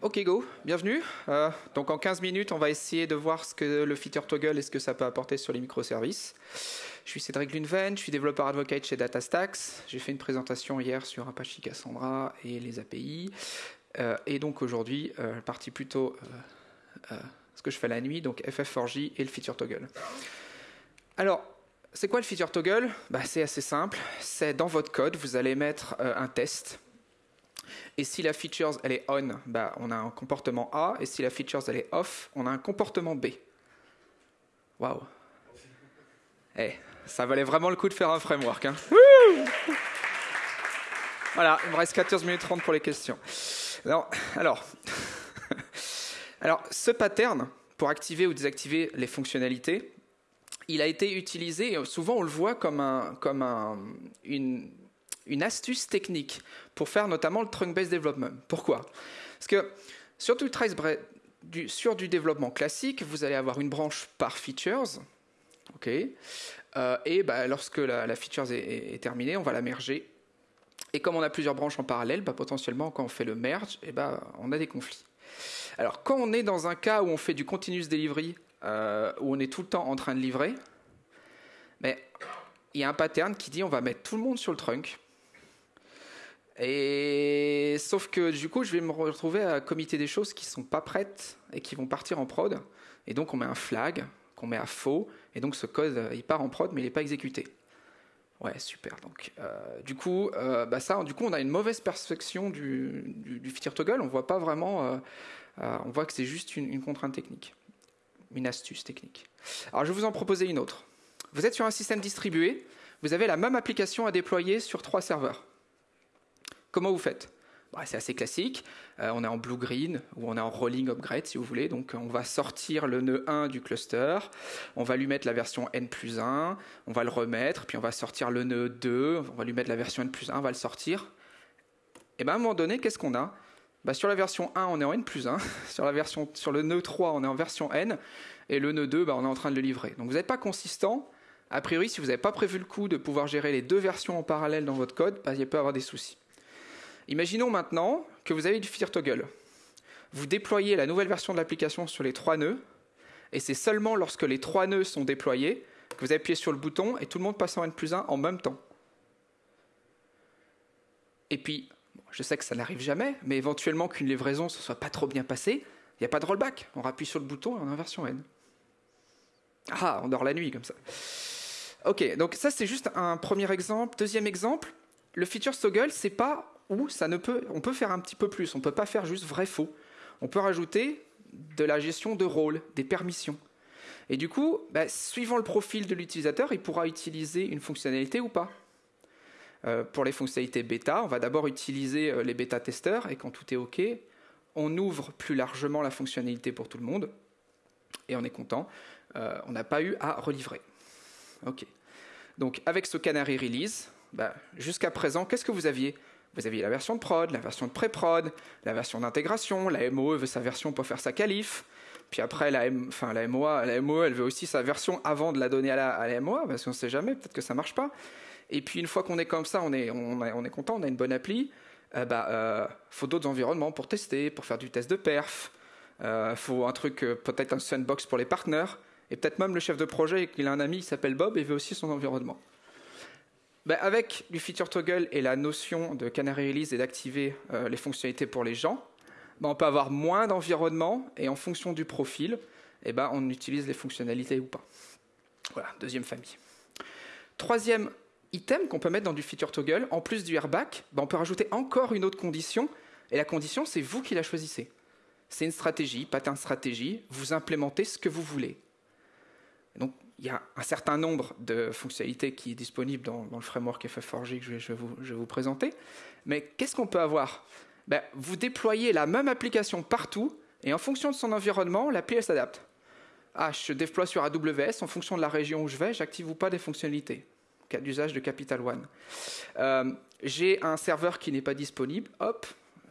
Ok go, bienvenue. Euh, donc en 15 minutes, on va essayer de voir ce que le feature toggle et ce que ça peut apporter sur les microservices. Je suis Cédric Lunven, je suis développeur advocate chez DataStax. J'ai fait une présentation hier sur Apache Cassandra et les API. Euh, et donc aujourd'hui, euh, partie plutôt ce que je fais la nuit, donc FF4J et le feature toggle. Alors, c'est quoi le feature toggle? Bah, C'est assez simple. C'est dans votre code, vous allez mettre un test et si la feature elle est on, bah, on a un comportement A. Et si la feature elle est off, on a un comportement B. Waouh. Eh, ça valait vraiment le coup de faire un framework. Hein. voilà, il me reste 14 minutes 30 pour les questions. Alors, alors, alors, ce pattern, pour activer ou désactiver les fonctionnalités, il a été utilisé, souvent on le voit comme, un, comme un, une, une astuce technique pour faire notamment le trunk-based development. Pourquoi? Parce que sur du, sur du développement classique, vous allez avoir une branche par features. ok? Euh, et bah, lorsque la, feature est, terminée, on va la merger. Et comme on a plusieurs branches en parallèle, bah, potentiellement, quand on fait le merge, et bah, on a des conflits. Alors, quand on est dans un cas où on fait du continuous delivery, euh, où on est tout le temps en train de livrer, il y a un pattern qui dit on va mettre tout le monde sur le trunk, et sauf que du coup, je vais me retrouver à committer des choses qui sont pas prêtes et qui vont partir en prod. Et donc, on met un flag qu'on met à faux. Et donc, ce code, il part en prod, mais il n'est pas exécuté. Ouais, super. Donc, euh, du coup, euh, bah ça, du coup, on a une mauvaise perception du, du, feature toggle. On voit pas vraiment. Euh, on voit que c'est juste une, une contrainte technique, une astuce technique. Alors, je vais vous en proposer une autre. Vous êtes sur un système distribué. Vous avez la même application à déployer sur trois serveurs. Comment vous faites? Bah, C'est assez classique. Euh, on est en blue-green ou on est en rolling upgrade si vous voulez. Donc on va sortir le nœud 1 du cluster, on va lui mettre la version n plus 1, on va le remettre, puis on va sortir le nœud 2, on va lui mettre la version n plus 1, on va le sortir. Et bien à un moment donné, qu'est-ce qu'on a? Bah, Sur la version 1, on est en n plus 1. sur, la version, sur le nœud 3, on est en version n. Et le nœud 2, bah, on est en train de le livrer. Donc vous n'êtes pas consistant. A priori, si vous n'avez pas prévu le coup de pouvoir gérer les deux versions en parallèle dans votre code, il peut y avoir des soucis. Imaginons maintenant que vous avez du feature toggle. Vous déployez la nouvelle version de l'application sur les trois nœuds, et c'est seulement lorsque les trois nœuds sont déployés que vous appuyez sur le bouton et tout le monde passe en N plus 1 en même temps. Et puis, je sais que ça n'arrive jamais, mais éventuellement qu'une livraison ne soit pas trop bien passée, il n'y a pas de rollback. On appuie sur le bouton et on a version N. Ah, on dort la nuit comme ça. Ok, donc ça c'est juste un premier exemple. Deuxième exemple, le feature toggle, c'est pas peut, on peut faire un petit peu plus. On ne peut pas faire juste vrai-faux. On peut rajouter de la gestion de rôle, des permissions. Et du coup, bah, suivant le profil de l'utilisateur, il pourra utiliser une fonctionnalité ou pas. Euh, pour les fonctionnalités bêta, on va d'abord utiliser euh, les bêta-testeurs et quand tout est OK, on ouvre plus largement la fonctionnalité pour tout le monde et on est content. Euh, on n'a pas eu à relivrer. OK. Donc avec ce Canary Release, bah, jusqu'à présent, qu'est-ce que vous aviez? Vous aviez la version de prod, la version de pré-prod, la version d'intégration, la MOE veut sa version pour faire sa qualif, puis après la, la MOE elle veut aussi sa version avant de la donner à la, à MOA, parce qu'on ne sait jamais, peut-être que ça marche pas. Et puis une fois qu'on est comme ça, on est, on, est content, on a une bonne appli, euh, bah, euh, faut d'autres environnements pour tester, pour faire du test de perf, euh, faut un truc, euh, peut-être un sandbox pour les partenaires, et peut-être même le chef de projet, il a un ami qui s'appelle Bob et veut aussi son environnement. Ben, avec du feature toggle et la notion de canary release et d'activer euh, les fonctionnalités pour les gens, ben, on peut avoir moins d'environnement et en fonction du profil, eh ben, on utilise les fonctionnalités ou pas. Voilà, deuxième famille. Troisième item qu'on peut mettre dans du feature toggle, en plus du airbag, ben, on peut rajouter encore une autre condition, et la condition, c'est vous qui la choisissez. C'est une stratégie, pattern stratégie, vous implémentez ce que vous voulez. Donc, il y a un certain nombre de fonctionnalités qui est disponible dans, le framework FF4J que je vais, vous, présenter. Mais qu'est-ce qu'on peut avoir? Ben, Vous déployez la même application partout et en fonction de son environnement, l'appli s'adapte. Ah, je déploie sur AWS, en fonction de la région où je vais, j'active ou pas des fonctionnalités. Cas d'usage de Capital One. Euh, j'ai un serveur qui n'est pas disponible, hop,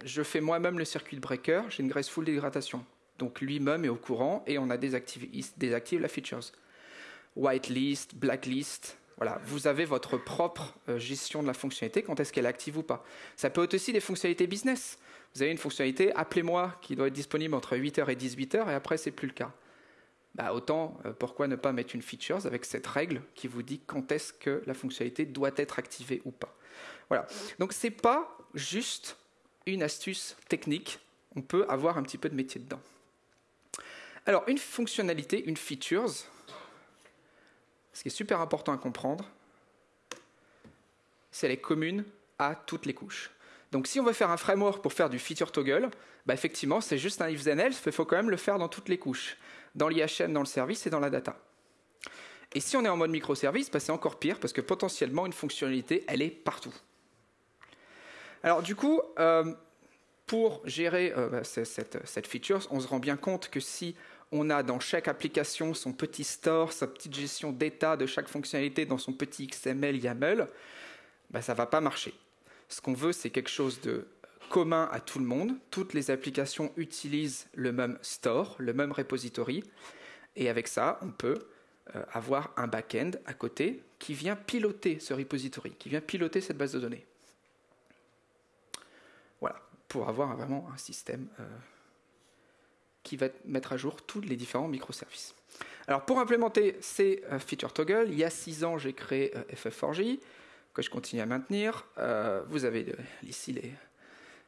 je fais moi-même le circuit breaker, j'ai une graceful dégradation. Donc lui-même est au courant et on désactivé, désactive la features whitelist, blacklist, Voilà, vous avez votre propre euh, gestion de la fonctionnalité, quand est-ce qu'elle est active ou pas. Ça peut être aussi des fonctionnalités business. Vous avez une fonctionnalité, appelez-moi, qui doit être disponible entre 8h et 18h, et après, c'est plus le cas. Bah, autant, euh, pourquoi ne pas mettre une feature avec cette règle qui vous dit quand est-ce que la fonctionnalité doit être activée ou pas. Voilà. Donc, ce n'est pas juste une astuce technique. On peut avoir un petit peu de métier dedans. Alors, une fonctionnalité, une feature, ce qui est super important à comprendre, c'est qu'elle est commune à toutes les couches. Donc si on veut faire un framework pour faire du feature toggle, bah effectivement c'est juste un if then else, il faut quand même le faire dans toutes les couches, dans l'IHM, dans le service et dans la data. Et si on est en mode microservice, bah c'est encore pire parce que potentiellement une fonctionnalité, elle est partout. Alors du coup, euh, pour gérer euh, bah, cette feature, on se rend bien compte que si on a dans chaque application son petit store, sa petite gestion d'état de chaque fonctionnalité dans son petit XML YAML, ben ça ne va pas marcher. Ce qu'on veut, c'est quelque chose de commun à tout le monde. Toutes les applications utilisent le même store, le même repository. Et avec ça, on peut euh, avoir un back-end à côté qui vient piloter ce repository, qui vient piloter cette base de données. Voilà, pour avoir vraiment un système euh, qui va mettre à jour tous les différents microservices. Alors pour implémenter ces euh, feature toggle, il y a six ans, j'ai créé euh, FF4J, que je continue à maintenir. Euh, vous avez ici les,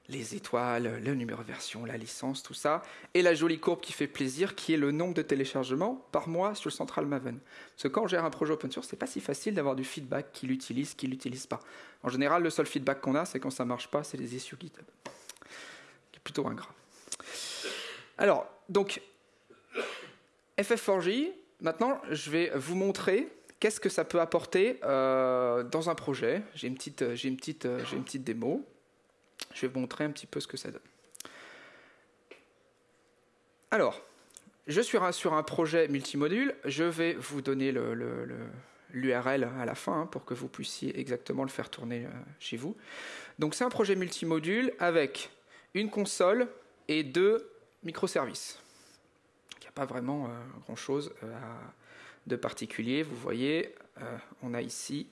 les étoiles, le numéro de version, la licence, tout ça, et la jolie courbe qui fait plaisir, qui est le nombre de téléchargements par mois sur le Central Maven. Parce que quand on gère un projet open source, c'est pas si facile d'avoir du feedback qui l'utilise, qui l'utilise pas. En général, le seul feedback qu'on a, c'est quand ça marche pas, c'est les issues GitHub, qui est plutôt ingrat. Alors, donc, FF4J, maintenant, je vais vous montrer qu'est-ce que ça peut apporter euh, dans un projet. J'ai une, petite, j'ai, une petite, j'ai une petite démo. Je vais vous montrer un petit peu ce que ça donne. Alors, je suis sur un projet multimodule. Je vais vous donner l'URL à la fin hein, pour que vous puissiez exactement le faire tourner euh, chez vous. Donc, c'est un projet multimodule avec une console et deux microservices. Il n'y a pas vraiment euh, grand-chose euh, de particulier. Vous voyez, euh, on a ici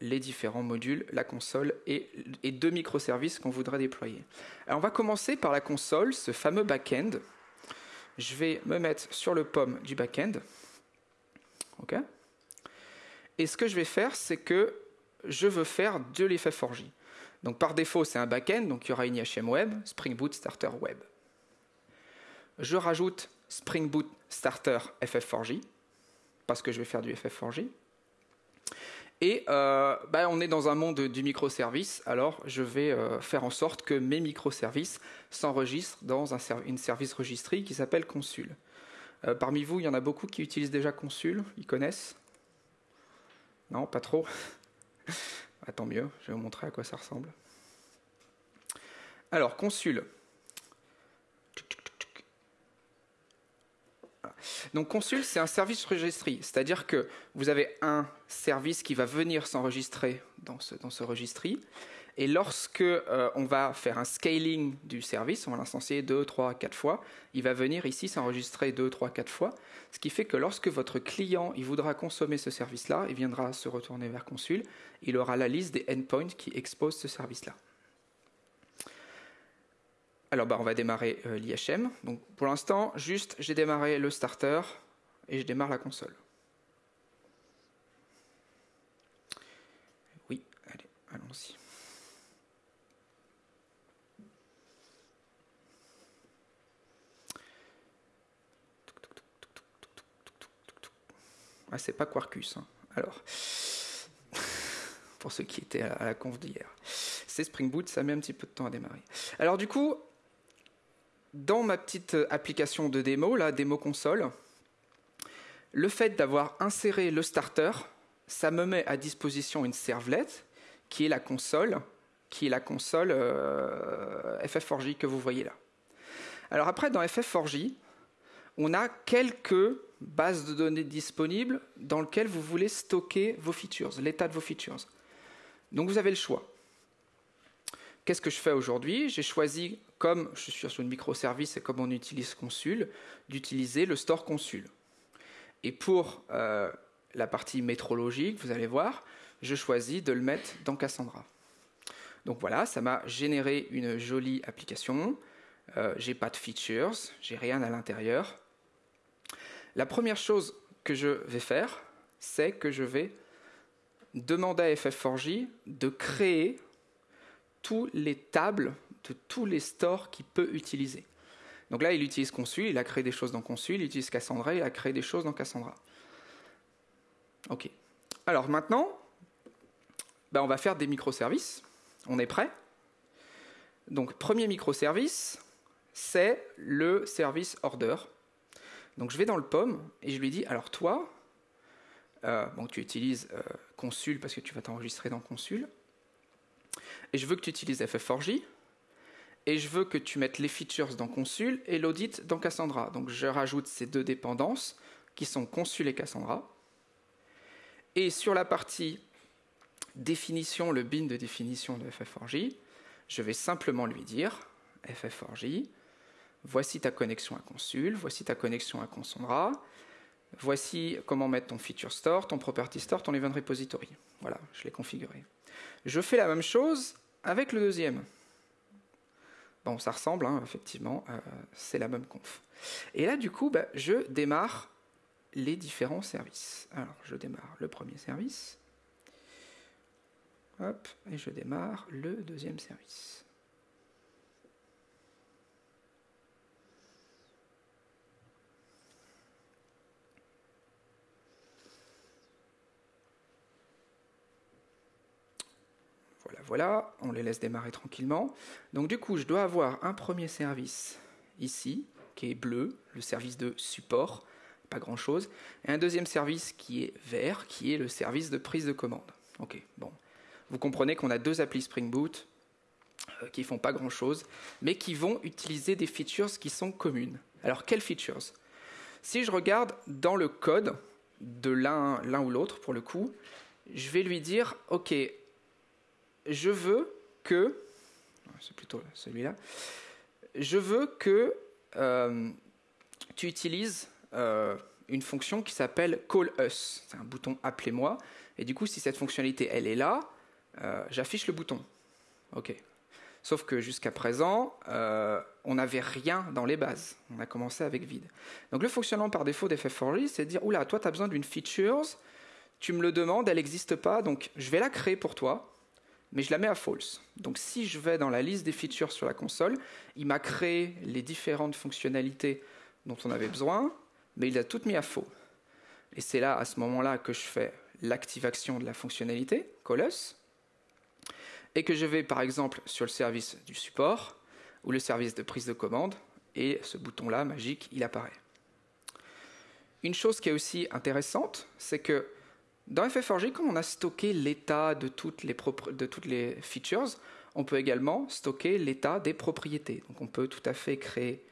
les différents modules, la console et, deux microservices qu'on voudrait déployer. Alors on va commencer par la console, ce fameux back-end. Je vais me mettre sur le pomme du back-end. OK Et ce que je vais faire, c'est que je veux faire de l'effet 4 donc par défaut, c'est un back-end, donc il y aura une IHM Web, Spring Boot Starter Web. Je rajoute Spring Boot Starter FF4J, parce que je vais faire du FF4J. Et euh, bah, on est dans un monde du microservice, alors je vais euh, faire en sorte que mes microservices s'enregistrent dans un une service registry qui s'appelle Consul. Euh, parmi vous, il y en a beaucoup qui utilisent déjà Consul, ils connaissent? Non, pas trop ah, tant mieux, je vais vous montrer à quoi ça ressemble. Alors, consul. Donc consul, c'est un service registry, c'est-à-dire que vous avez un service qui va venir s'enregistrer dans ce, dans ce registry, et lorsque euh, on va faire un scaling du service, on va l'instancier 2, 3, 4 fois, il va venir ici s'enregistrer 2, 3, 4 fois, ce qui fait que lorsque votre client il voudra consommer ce service-là, il viendra se retourner vers Consul, il aura la liste des endpoints qui exposent ce service-là. Alors bah, on va démarrer euh, l'IHM. Pour l'instant, juste j'ai démarré le starter et je démarre la console. Oui, allez, allons-y. Ah, c'est pas Quarkus. Hein. Alors, pour ceux qui étaient à la conf d'hier, c'est Spring Boot, ça met un petit peu de temps à démarrer. Alors du coup, dans ma petite application de démo, la démo console, le fait d'avoir inséré le starter, ça me met à disposition une servlet qui est la console, qui est la console euh, FF4J que vous voyez là. Alors après, dans FF4J, on a quelques bases de données disponibles dans lesquelles vous voulez stocker vos features, l'état de vos features. Donc vous avez le choix. Qu'est-ce que je fais aujourd'hui? J'ai choisi, comme je suis sur une microservice et comme on utilise Consul, d'utiliser le store Consul. Et pour euh, la partie métrologique, vous allez voir, je choisis de le mettre dans Cassandra. Donc voilà, ça m'a généré une jolie application. Euh, j'ai pas de features, j'ai rien à l'intérieur. La première chose que je vais faire, c'est que je vais demander à FF4J de créer toutes les tables de tous les stores qu'il peut utiliser. Donc là, il utilise Consul, il a créé des choses dans Consul, il utilise Cassandra, il a créé des choses dans Cassandra. Ok. Alors maintenant, ben, on va faire des microservices. On est prêt? Donc premier microservice, c'est le service order. Donc je vais dans le POM et je lui dis, alors toi, euh, bon, tu utilises euh, Consul parce que tu vas t'enregistrer dans Consul, et je veux que tu utilises FF4J, et je veux que tu mettes les features dans Consul et l'audit dans Cassandra. Donc je rajoute ces deux dépendances qui sont Consul et Cassandra. Et sur la partie définition, le bin de définition de FF4J, je vais simplement lui dire FF4J, voici ta connexion à Consul, voici ta connexion à Cassandra, voici comment mettre ton feature store, ton property store, ton event repository. Voilà, je l'ai configuré. Je fais la même chose avec le deuxième. Bon, ça ressemble, hein, effectivement, euh, c'est la même conf. Et là, du coup, bah, je démarre les différents services. Alors, je démarre le premier service. Hop, et je démarre le deuxième service. Voilà, on les laisse démarrer tranquillement. Donc du coup, je dois avoir un premier service ici, qui est bleu, le service de support, pas grand-chose, et un deuxième service qui est vert, qui est le service de prise de commande. Ok, bon. Vous comprenez qu'on a deux applis Spring Boot euh, qui font pas grand-chose, mais qui vont utiliser des features qui sont communes. Alors, quelles features? Si je regarde dans le code de l'un ou l'autre, pour le coup, je vais lui dire, OK, je veux que, c'est plutôt celui-là, je veux que euh, tu utilises euh, une fonction qui s'appelle call us. C'est un bouton appelez-moi. Et du coup, si cette fonctionnalité elle est là, euh, j'affiche le bouton. Ok. Sauf que jusqu'à présent, on n'avait rien dans les bases. On a commencé avec vide. Donc le fonctionnement par défaut d'FF4J, c'est de dire, oula, toi, tu as besoin d'une feature, tu me le demandes, elle n'existe pas, donc je vais la créer pour toi mais je la mets à false. Donc si je vais dans la liste des features sur la console, il m'a créé les différentes fonctionnalités dont on avait besoin, mais il a toutes mis à faux. Et c'est là, à ce moment-là, que je fais l'activation de la fonctionnalité, Colus, et que je vais par exemple sur le service du support ou le service de prise de commande, et ce bouton-là, magique, il apparaît. Une chose qui est aussi intéressante, c'est que dans FF4J, comme on a stocké l'état de, toutes les features, on peut également stocker l'état des propriétés. Donc on peut tout à fait créer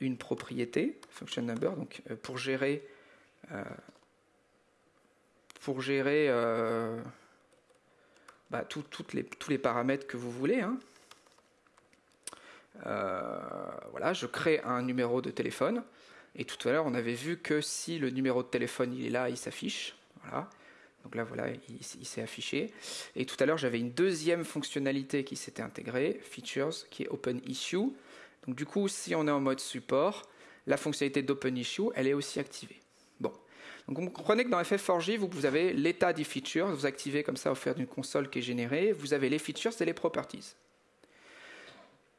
une propriété, function number, donc, euh, pour gérer, euh, euh, bah, tous les paramètres que vous voulez. Hein. voilà, je crée un numéro de téléphone. Et tout à l'heure, on avait vu que si le numéro de téléphone il est là, il s'affiche. Voilà. Donc là, voilà, il, s'est affiché. Et tout à l'heure, j'avais une deuxième fonctionnalité qui s'était intégrée, Features, qui est Open Issue. Donc du coup, si on est en mode support, la fonctionnalité d'Open Issue, elle est aussi activée. Bon. Donc vous comprenez que dans FF4J, vous, avez l'état des features, vous activez comme ça au faire d'une console qui est générée, vous avez les features et les properties.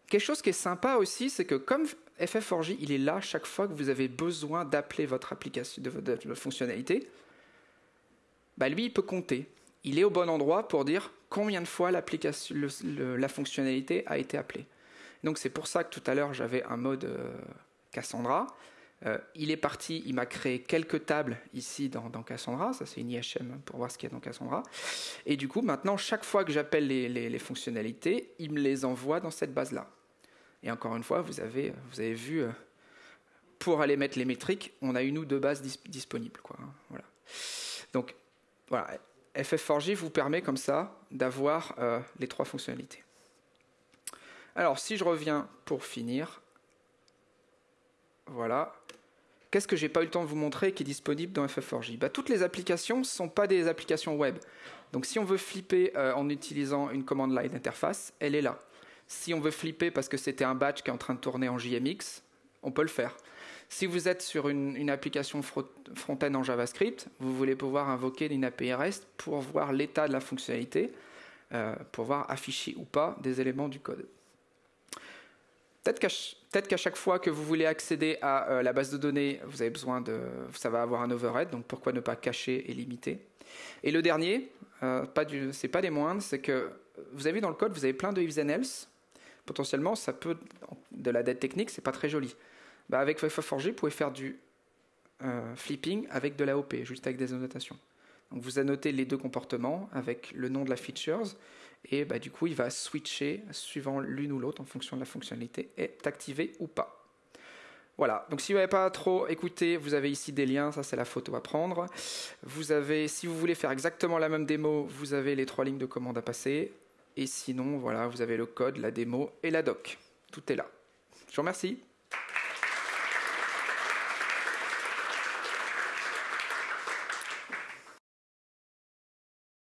Quelque chose qui est sympa aussi, c'est que comme FF4J, il est là chaque fois que vous avez besoin d'appeler votre application, de votre fonctionnalité, bah, lui, il peut compter. Il est au bon endroit pour dire combien de fois la fonctionnalité a été appelée. Donc c'est pour ça que tout à l'heure j'avais un mode euh, Cassandra. Euh, il est parti, il m'a créé quelques tables ici dans, Cassandra, ça c'est une IHM pour voir ce qu'il y a dans Cassandra. Et du coup, maintenant, chaque fois que j'appelle les, fonctionnalités, il me les envoie dans cette base-là. Et encore une fois, vous avez, vu, euh, pour aller mettre les métriques, on a une ou deux bases disponibles. Hein, voilà. Donc voilà, FF4J vous permet comme ça d'avoir euh, les trois fonctionnalités. Alors si je reviens pour finir, voilà, Qu'est-ce que j'ai pas eu le temps de vous montrer qui est disponible dans FF4J bah, Toutes les applications ne sont pas des applications web. Donc si on veut flipper euh, en utilisant une commande line interface, elle est là. Si on veut flipper parce que c'était un batch qui est en train de tourner en JMX, on peut le faire. Si vous êtes sur une, application front-end en JavaScript, vous voulez pouvoir invoquer une API REST pour voir l'état de la fonctionnalité, euh, pour voir afficher ou pas des éléments du code. Peut-être qu'à chaque fois que vous voulez accéder à euh, la base de données, vous avez besoin de, ça va avoir un overhead, donc pourquoi ne pas cacher et limiter? Et le dernier, euh, pas c'est pas des moindres, c'est que vous avez dans le code, vous avez plein de ifs and else. Potentiellement, ça peut, de la dette technique, c'est pas très joli. Bah, avec FF4G, vous pouvez faire du euh, flipping avec de l'AOP, juste avec des annotations. Donc vous annotez les deux comportements avec le nom de la features et bah, du coup il va switcher suivant l'une ou l'autre en fonction de la fonctionnalité est activée ou pas. Voilà, donc si vous n'avez pas trop écouté, vous avez ici des liens, ça c'est la photo à prendre. Vous avez, si vous voulez faire exactement la même démo, vous avez les trois lignes de commande à passer. Et sinon, voilà, vous avez le code, la démo et la doc. Tout est là. Je vous remercie.